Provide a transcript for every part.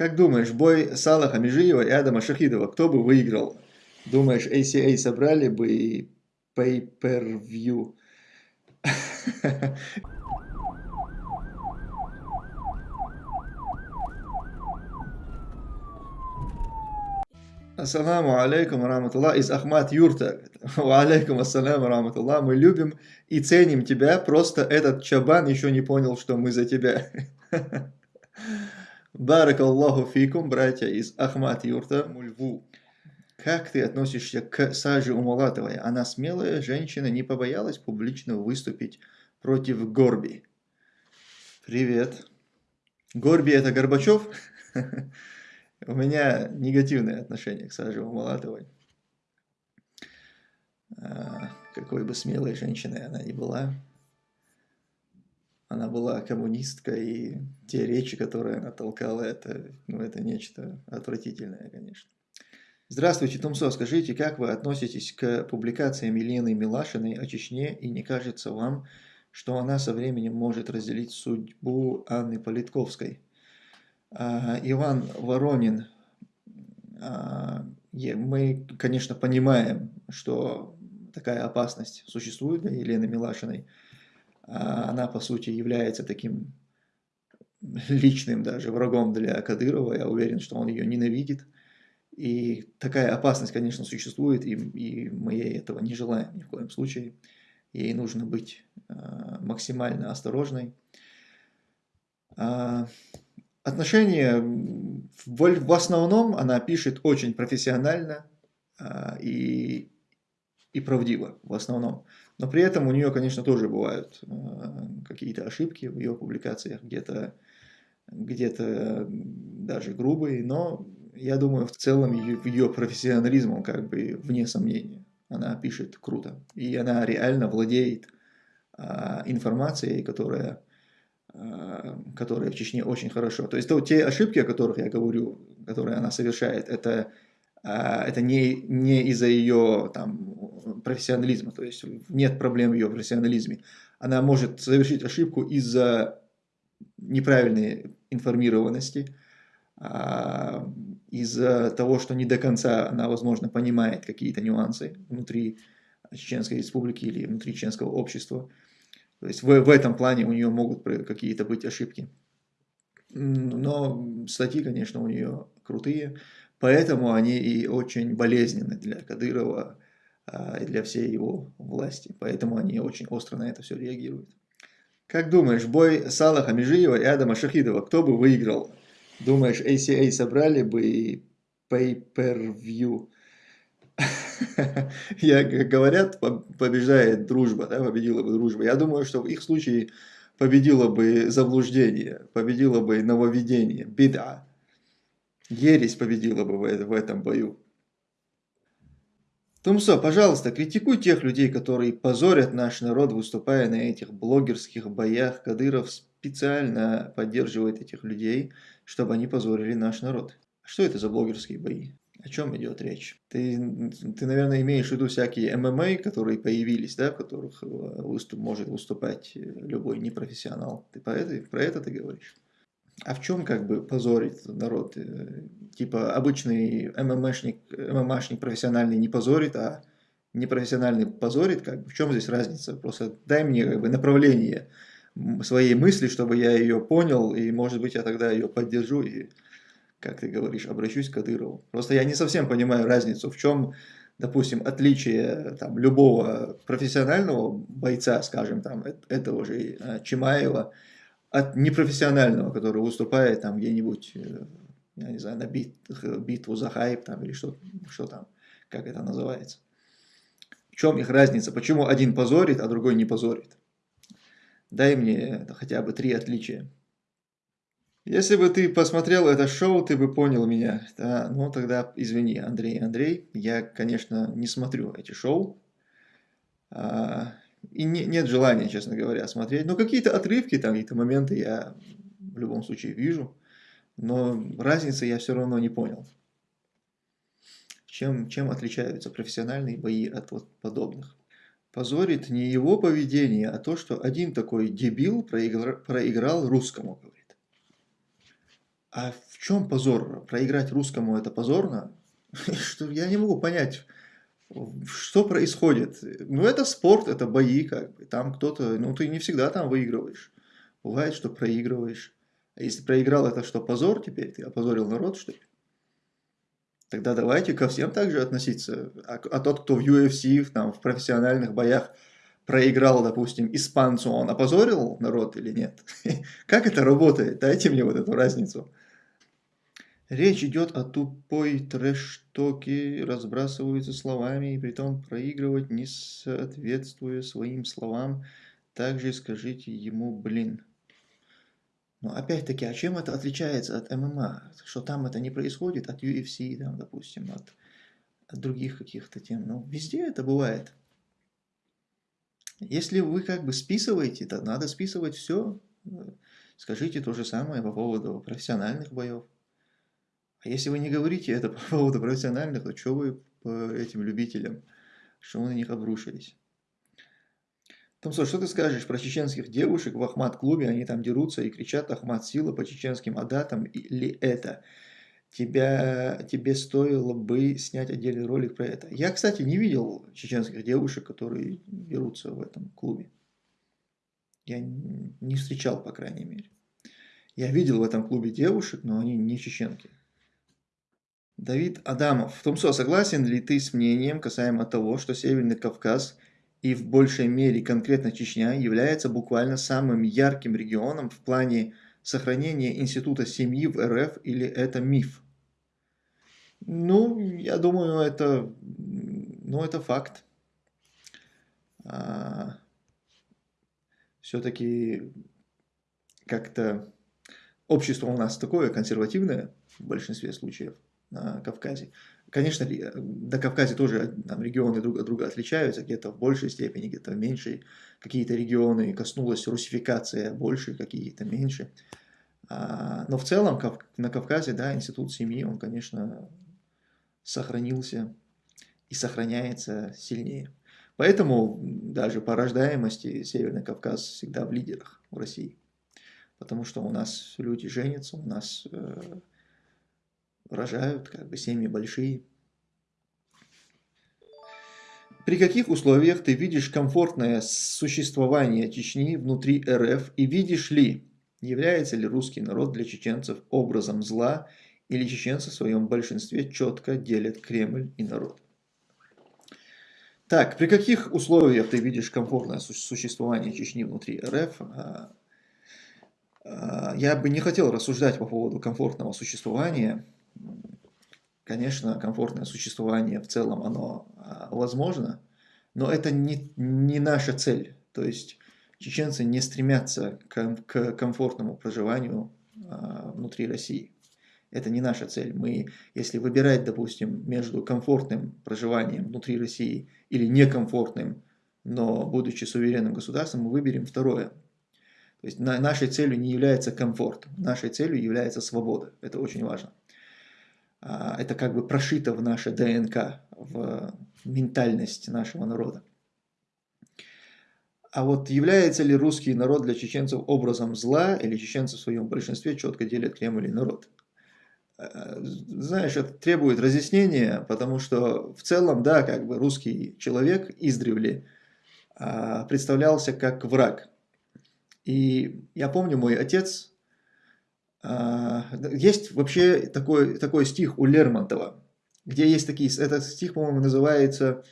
Как думаешь, бой Салаха Межиева и Адама Шахидова, кто бы выиграл? Думаешь, ACA собрали бы pay-per-view? Ассаламу алейкум раматуллах из Ахмад Юрта. Алейкум ассаляму раматуллах. Мы любим и ценим тебя, просто этот чабан еще не понял, что мы за тебя. Барак Аллаху фикум, братья из Ахмад Юрта, Мульву. Как ты относишься к Саже Умалатовой? Она смелая женщина, не побоялась публично выступить против Горби. Привет. Горби это Горбачев? У меня негативное отношение к Саже Умалатовой. А, какой бы смелой женщиной она ни была. Она была коммунисткой, и те речи, которые она толкала, это, ну, это нечто отвратительное, конечно. Здравствуйте, Тумсо. Скажите, как вы относитесь к публикациям Елены Милашиной о Чечне, и не кажется вам, что она со временем может разделить судьбу Анны Политковской? А, Иван Воронин, а, мы, конечно, понимаем, что такая опасность существует для Елены Милашиной. А, она, по сути, является таким личным даже врагом для Кадырова. Я уверен, что он ее ненавидит. И такая опасность, конечно, существует, и, и мы ей этого не желаем ни в коем случае. Ей нужно быть максимально осторожной. Отношения в, основном она пишет очень профессионально а, и, и правдиво, в основном. Но при этом у нее, конечно, тоже бывают а, какие-то ошибки в ее публикациях, где-то где, -то, даже грубые, но я думаю, в целом ее, профессионализм, он как бы вне сомнения. Она пишет круто, и она реально владеет а, информацией, которая Э, которые в Чечне очень хорошо. То есть то, те ошибки, о которых я говорю, которые она совершает, это, э, это не, не из-за ее там, профессионализма, то есть нет проблем в ее профессионализме. Она может совершить ошибку из-за неправильной информированности, а, из-за того, что не до конца она, возможно, понимает какие-то нюансы внутри Чеченской республики или внутри чеченского общества. То есть в, в этом плане у нее могут какие-то быть ошибки. Но статьи, конечно, у нее крутые, поэтому они и очень болезненны для Кадырова и для всей его власти. Поэтому они очень остро на это все реагируют. Как думаешь, бой Салаха Межиева и Адама Шахидова, кто бы выиграл? Думаешь, ACA собрали бы и pay-per-view я, как говорят, побеждает дружба, да, победила бы дружба. Я думаю, что в их случае победило бы заблуждение, победило бы нововведение, беда. Ересь победила бы в этом бою. Тумсо, пожалуйста, критикуй тех людей, которые позорят наш народ, выступая на этих блогерских боях. Кадыров специально поддерживает этих людей, чтобы они позорили наш народ. Что это за блогерские бои? О чем идет речь? Ты, ты, наверное, имеешь в виду всякие ММА, которые появились, да, в которых э, выступ, может выступать э, любой непрофессионал. Ты про это, про это ты говоришь? А в чем как бы позорит народ? Э, типа обычный ММАшник, ММАшник профессиональный не позорит, а непрофессиональный позорит? Как бы? В чем здесь разница? Просто дай мне как бы направление своей мысли, чтобы я ее понял, и может быть я тогда ее поддержу и как ты говоришь, обращусь к Кадырову. Просто я не совсем понимаю разницу, в чем, допустим, отличие там, любого профессионального бойца, скажем, там, этого же э, Чимаева, от непрофессионального, который выступает там где-нибудь, э, я не знаю, на бит, битву за хайп там, или что, что там, как это называется. В чем их разница? Почему один позорит, а другой не позорит? Дай мне хотя бы три отличия. Если бы ты посмотрел это шоу, ты бы понял меня. Да, ну тогда извини, Андрей, Андрей. Я, конечно, не смотрю эти шоу. А, и не, нет желания, честно говоря, смотреть. Но какие-то отрывки, там какие-то моменты я в любом случае вижу. Но разницы я все равно не понял. Чем, чем отличаются профессиональные бои от вот подобных? Позорит не его поведение, а то, что один такой дебил проиграл, проиграл русскому, говорит. А в чем позор? Проиграть русскому это позорно? Что я не могу понять, что происходит. Ну, это спорт, это бои, как бы. Там кто-то, ну, ты не всегда там выигрываешь. Бывает, что проигрываешь. А если проиграл, это что, позор теперь? Ты опозорил народ, что ли? Тогда давайте ко всем также относиться. А, а тот, кто в UFC, там, в профессиональных боях проиграл, допустим, испанцу, он опозорил народ или нет? Как это работает? Дайте мне вот эту разницу. Речь идет о тупой трэш-токе, разбрасываются словами, и при том проигрывать, не соответствуя своим словам. Также скажите ему «блин». Но опять-таки, а чем это отличается от ММА? Что там это не происходит от UFC, там, допустим, от, от других каких-то тем. Ну, везде это бывает. Если вы как бы списываете, то надо списывать все. Скажите то же самое по поводу профессиональных боев. А если вы не говорите это по поводу профессиональных, то что вы по этим любителям, что вы на них обрушились? Томсо, что ты скажешь про чеченских девушек в Ахмат-клубе? Они там дерутся и кричат «Ахмат сила» по чеченским адатам или это? Тебя, тебе стоило бы снять отдельный ролик про это. Я, кстати, не видел чеченских девушек, которые дерутся в этом клубе. Я не встречал, по крайней мере. Я видел в этом клубе девушек, но они не чеченки. Давид Адамов. Томсо, согласен ли ты с мнением касаемо того, что Северный Кавказ и в большей мере конкретно Чечня является буквально самым ярким регионом в плане сохранения института семьи в РФ или это миф? Ну, я думаю, это, ну, это факт. А, Все-таки как-то общество у нас такое консервативное в большинстве случаев на Кавказе. Конечно, на Кавказе тоже там, регионы друг от друга отличаются, где-то в большей степени, где-то в меньшей. Какие-то регионы коснулась русификация больше, какие-то меньше. А, но в целом на Кавказе, да, институт семьи, он, конечно, сохранился и сохраняется сильнее. Поэтому даже по рождаемости Северный Кавказ всегда в лидерах в России. Потому что у нас люди женятся, у нас э, рожают, как бы семьи большие. При каких условиях ты видишь комфортное существование Чечни внутри РФ и видишь ли, является ли русский народ для чеченцев образом зла или чеченцы в своем большинстве четко делят Кремль и народ? Так, при каких условиях ты видишь комфортное существование Чечни внутри РФ? А, а, я бы не хотел рассуждать по поводу комфортного существования, Конечно, комфортное существование в целом, оно а, возможно, но это не, не наша цель. То есть чеченцы не стремятся к, к комфортному проживанию а, внутри России. Это не наша цель. Мы, если выбирать, допустим, между комфортным проживанием внутри России или некомфортным, но будучи суверенным государством, мы выберем второе. То есть на, нашей целью не является комфорт, нашей целью является свобода. Это очень важно. А, это как бы прошито в наше ДНК, в ментальность нашего народа. А вот является ли русский народ для чеченцев образом зла, или чеченцы в своем большинстве четко делят Кремль и народ? А, знаешь, это требует разъяснения, потому что в целом, да, как бы русский человек издревле а, представлялся как враг. И я помню, мой отец есть вообще такой, такой стих у Лермонтова, где есть такие, этот стих, по-моему, называется,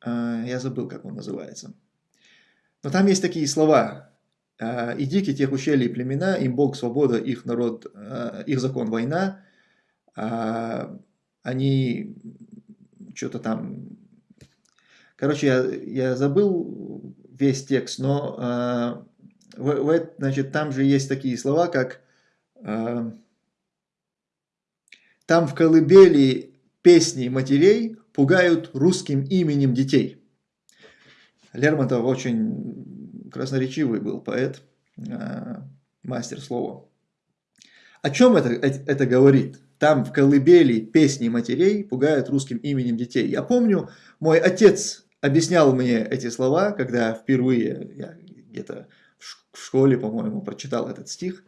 а, я забыл, как он называется, но там есть такие слова, а, «И дикие тех ущелий племена, им Бог свобода, их народ, их закон война, они что-то там, короче, я, я забыл весь текст, но в, значит, там же есть такие слова, как э, «Там в колыбели песни матерей пугают русским именем детей». Лермонтов очень красноречивый был поэт, э, мастер слова. О чем это, это говорит? Там в колыбели песни матерей пугают русским именем детей. Я помню, мой отец объяснял мне эти слова, когда впервые, я где-то в школе, по-моему, прочитал этот стих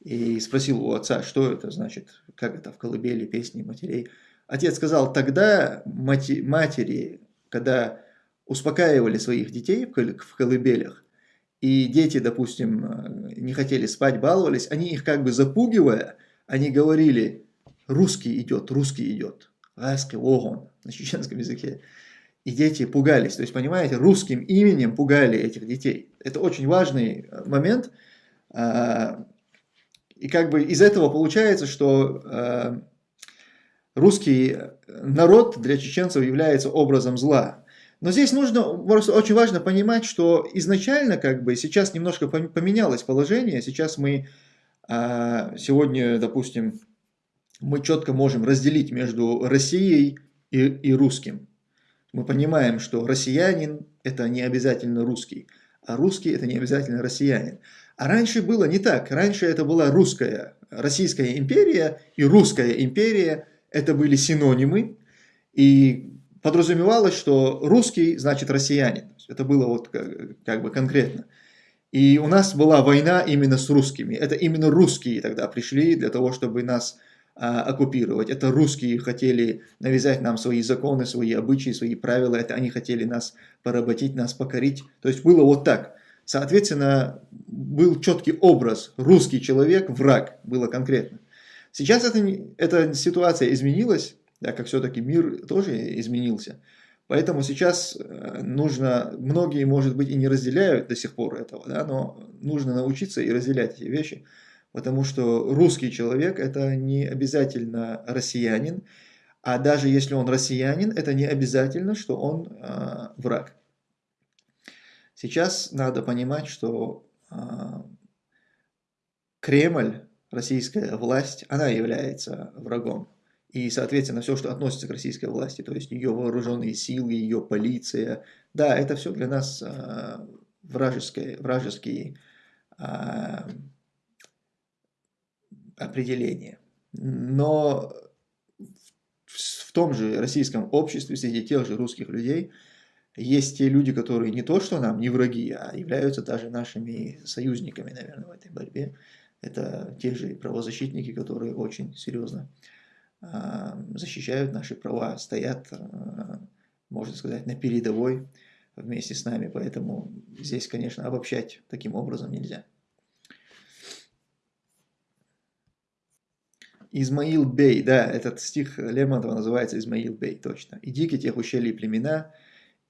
и спросил у отца, что это значит, как это в колыбели, песни матерей. Отец сказал, тогда матери, когда успокаивали своих детей в колыбелях, и дети, допустим, не хотели спать, баловались, они их как бы запугивая, они говорили, русский идет, русский идет, ласки огон на чеченском языке. И дети пугались, то есть, понимаете, русским именем пугали этих детей. Это очень важный э, момент. А, и как бы из этого получается, что э, русский народ для чеченцев является образом зла. Но здесь нужно, просто очень важно понимать, что изначально, как бы, сейчас немножко поменялось положение, сейчас мы, а, сегодня, допустим, мы четко можем разделить между Россией и, и русским. Мы понимаем, что россиянин – это не обязательно русский, а русский – это не обязательно россиянин. А раньше было не так. Раньше это была русская, Российская империя и русская империя – это были синонимы. И подразумевалось, что русский значит россиянин. Это было вот как, как бы конкретно. И у нас была война именно с русскими. Это именно русские тогда пришли для того, чтобы нас оккупировать. Это русские хотели навязать нам свои законы, свои обычаи, свои правила. Это они хотели нас поработить, нас покорить. То есть было вот так. Соответственно, был четкий образ. Русский человек, враг, было конкретно. Сейчас это, эта ситуация изменилась да, как все-таки мир тоже изменился. Поэтому сейчас э, нужно, многие, может быть, и не разделяют до сих пор этого, да, но нужно научиться и разделять эти вещи, потому что русский человек – это не обязательно россиянин, а даже если он россиянин, это не обязательно, что он э, враг. Сейчас надо понимать, что э, Кремль, российская власть, она является врагом. И, соответственно, все, что относится к российской власти, то есть ее вооруженные силы, ее полиция, да, это все для нас э, вражеские, вражеские э, определения. Но в, в том же российском обществе, среди тех же русских людей, есть те люди, которые не то что нам, не враги, а являются даже нашими союзниками, наверное, в этой борьбе. Это те же правозащитники, которые очень серьезно а, защищают наши права, стоят, а, можно сказать, на передовой вместе с нами. Поэтому здесь, конечно, обобщать таким образом нельзя. Измаил Бей, да, этот стих Лермонтова называется Измаил Бей, точно. «И дики тех ущелий племена,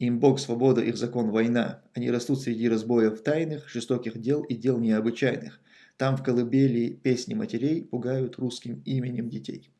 им Бог свобода, их закон война. Они растут среди разбоев тайных, жестоких дел и дел необычайных. Там в колыбели песни матерей пугают русским именем детей».